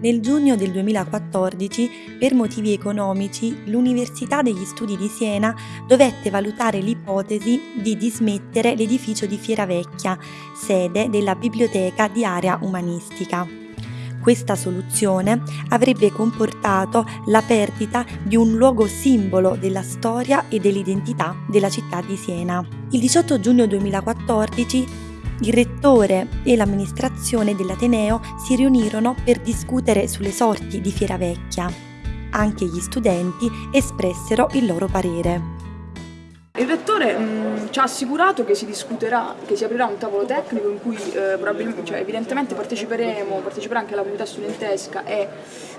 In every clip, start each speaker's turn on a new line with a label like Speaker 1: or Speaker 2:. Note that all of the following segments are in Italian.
Speaker 1: Nel giugno del 2014, per motivi economici, l'Università degli Studi di Siena dovette valutare l'ipotesi di dismettere l'edificio di Fieravecchia, sede della biblioteca di area umanistica. Questa soluzione avrebbe comportato la perdita di un luogo simbolo della storia e dell'identità della città di Siena. Il 18 giugno 2014 il rettore e l'amministrazione dell'Ateneo si riunirono per discutere sulle sorti di Fieravecchia. Anche gli studenti espressero il loro parere.
Speaker 2: Il rettore mh, mm, ci ha assicurato che si discuterà, che si aprirà un tavolo tecnico in cui eh, cioè, evidentemente parteciperemo, parteciperà anche la comunità studentesca e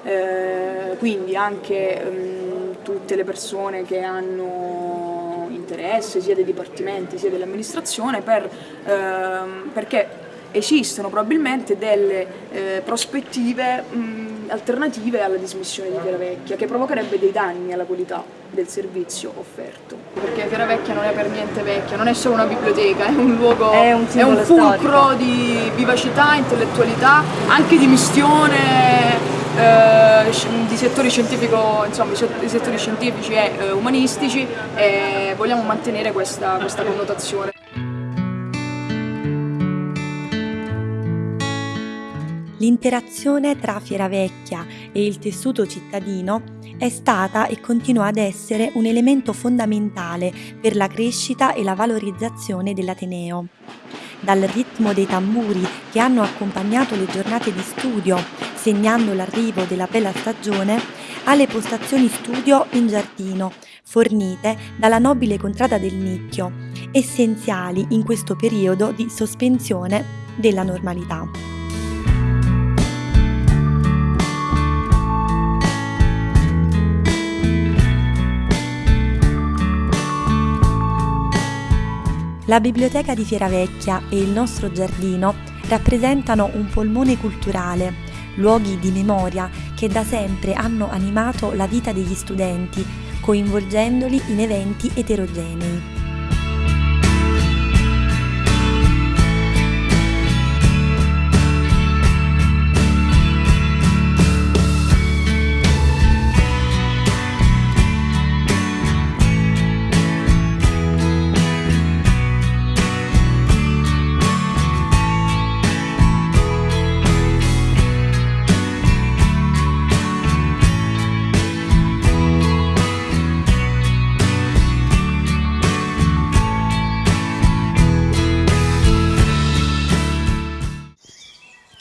Speaker 2: eh, quindi anche mh, mm, tutte le persone che hanno interesse sia dei dipartimenti sia dell'amministrazione per, ehm, perché esistono probabilmente delle eh, prospettive mh, alternative alla dismissione di Fieravecchia che provocherebbe dei danni alla qualità del servizio offerto. Perché Fieravecchia non è per niente vecchia, non è solo una biblioteca, è un luogo, è un, è un fulcro storico. di vivacità, intellettualità, anche di mistione eh, di settori, insomma, di settori scientifici e eh, umanistici e vogliamo mantenere questa, questa connotazione.
Speaker 1: L'interazione tra Fieravecchia e il tessuto cittadino è stata e continua ad essere un elemento fondamentale per la crescita e la valorizzazione dell'Ateneo dal ritmo dei tamburi che hanno accompagnato le giornate di studio, segnando l'arrivo della bella stagione, alle postazioni studio in giardino, fornite dalla nobile contrada del Nicchio, essenziali in questo periodo di sospensione della normalità. La biblioteca di Fieravecchia e il nostro giardino rappresentano un polmone culturale, luoghi di memoria che da sempre hanno animato la vita degli studenti, coinvolgendoli in eventi eterogenei.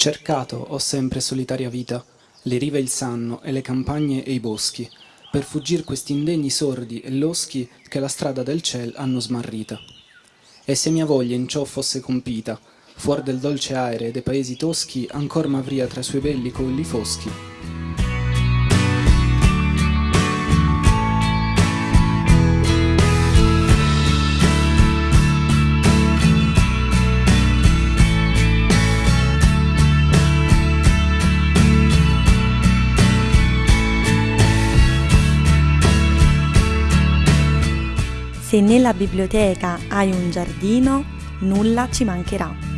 Speaker 3: Cercato ho sempre solitaria vita, le rive il sanno e le campagne e i boschi, per fuggir questi indegni sordi e loschi che la strada del ciel hanno smarrita. E se mia voglia in ciò fosse compita, fuor del dolce aere dei paesi toschi, ancor m'avria tra i suoi belli colli foschi,
Speaker 1: Se nella biblioteca hai un giardino, nulla ci mancherà.